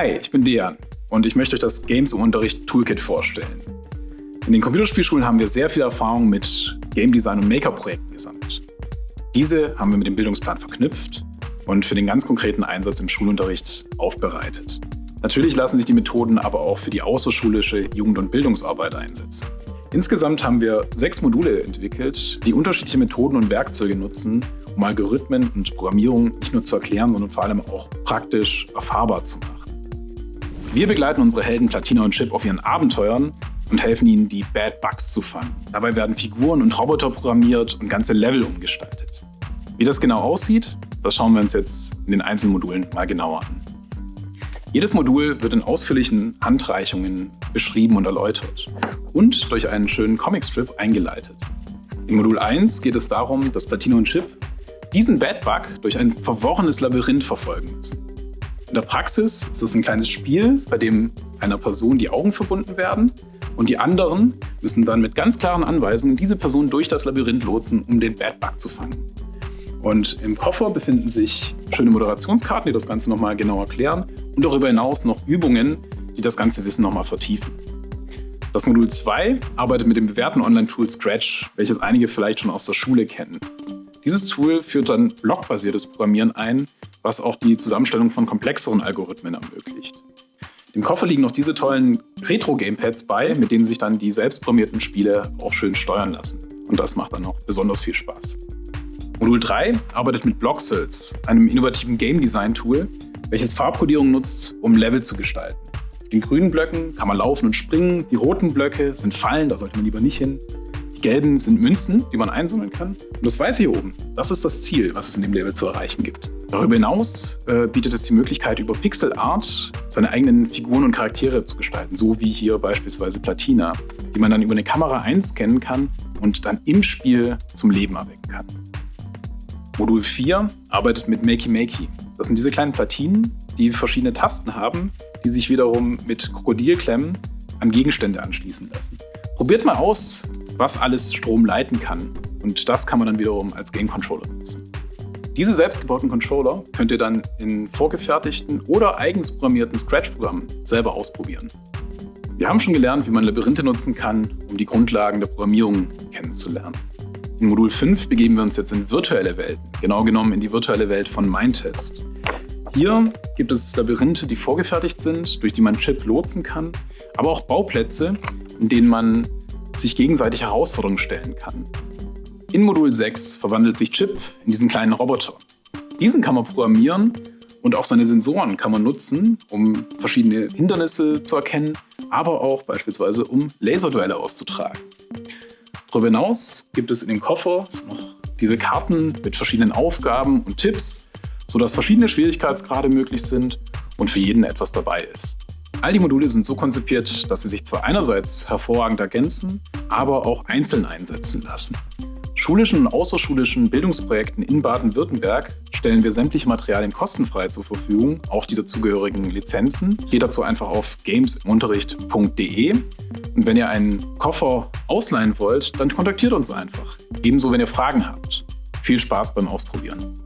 Hi, ich bin Dejan und ich möchte euch das Games im Unterricht Toolkit vorstellen. In den Computerspielschulen haben wir sehr viel Erfahrung mit Game Design und Maker-Projekten gesammelt. Diese haben wir mit dem Bildungsplan verknüpft und für den ganz konkreten Einsatz im Schulunterricht aufbereitet. Natürlich lassen sich die Methoden aber auch für die außerschulische Jugend- und Bildungsarbeit einsetzen. Insgesamt haben wir sechs Module entwickelt, die unterschiedliche Methoden und Werkzeuge nutzen, um Algorithmen und Programmierung nicht nur zu erklären, sondern vor allem auch praktisch erfahrbar zu machen. Wir begleiten unsere Helden Platina und Chip auf ihren Abenteuern und helfen ihnen, die Bad Bugs zu fangen. Dabei werden Figuren und Roboter programmiert und ganze Level umgestaltet. Wie das genau aussieht, das schauen wir uns jetzt in den einzelnen Modulen mal genauer an. Jedes Modul wird in ausführlichen Handreichungen beschrieben und erläutert und durch einen schönen Comicstrip eingeleitet. In Modul 1 geht es darum, dass Platina und Chip diesen Bad Bug durch ein verworrenes Labyrinth verfolgen müssen. In der Praxis ist es ein kleines Spiel, bei dem einer Person die Augen verbunden werden und die anderen müssen dann mit ganz klaren Anweisungen diese Person durch das Labyrinth lotsen, um den Bad Bug zu fangen. Und im Koffer befinden sich schöne Moderationskarten, die das Ganze nochmal genau erklären und darüber hinaus noch Übungen, die das ganze Wissen nochmal vertiefen. Das Modul 2 arbeitet mit dem bewährten Online-Tool Scratch, welches einige vielleicht schon aus der Schule kennen. Dieses Tool führt dann blockbasiertes Programmieren ein, was auch die Zusammenstellung von komplexeren Algorithmen ermöglicht. Im Koffer liegen noch diese tollen Retro-Gamepads bei, mit denen sich dann die selbstprogrammierten Spiele auch schön steuern lassen. Und das macht dann auch besonders viel Spaß. Modul 3 arbeitet mit Bloxels, einem innovativen Game Design Tool, welches Farbkodierung nutzt, um Level zu gestalten. Auf den grünen Blöcken kann man laufen und springen, die roten Blöcke sind Fallen, da sollte man lieber nicht hin. Die gelben sind Münzen, die man einsammeln kann. Und das weiße hier oben, das ist das Ziel, was es in dem Level zu erreichen gibt. Darüber hinaus äh, bietet es die Möglichkeit, über Pixel Art seine eigenen Figuren und Charaktere zu gestalten, so wie hier beispielsweise Platina, die man dann über eine Kamera einscannen kann und dann im Spiel zum Leben erwecken kann. Modul 4 arbeitet mit Makey Makey. Das sind diese kleinen Platinen, die verschiedene Tasten haben, die sich wiederum mit Krokodilklemmen an Gegenstände anschließen lassen. Probiert mal aus, was alles Strom leiten kann. Und das kann man dann wiederum als Game Controller nutzen. Diese selbstgebauten Controller könnt ihr dann in vorgefertigten oder eigens programmierten Scratch-Programmen selber ausprobieren. Wir haben schon gelernt, wie man Labyrinthe nutzen kann, um die Grundlagen der Programmierung kennenzulernen. In Modul 5 begeben wir uns jetzt in virtuelle Welten, genau genommen in die virtuelle Welt von Mindtest. Hier gibt es Labyrinthe, die vorgefertigt sind, durch die man Chip lotsen kann, aber auch Bauplätze, in denen man sich gegenseitig Herausforderungen stellen kann. In Modul 6 verwandelt sich Chip in diesen kleinen Roboter. Diesen kann man programmieren und auch seine Sensoren kann man nutzen, um verschiedene Hindernisse zu erkennen, aber auch beispielsweise um Laserduelle auszutragen. Darüber hinaus gibt es in dem Koffer noch diese Karten mit verschiedenen Aufgaben und Tipps, sodass verschiedene Schwierigkeitsgrade möglich sind und für jeden etwas dabei ist. All die Module sind so konzipiert, dass sie sich zwar einerseits hervorragend ergänzen, aber auch einzeln einsetzen lassen. Schulischen und außerschulischen Bildungsprojekten in Baden-Württemberg stellen wir sämtliche Materialien kostenfrei zur Verfügung, auch die dazugehörigen Lizenzen. Geht dazu einfach auf gamesimunterricht.de und wenn ihr einen Koffer ausleihen wollt, dann kontaktiert uns einfach. Ebenso, wenn ihr Fragen habt. Viel Spaß beim Ausprobieren.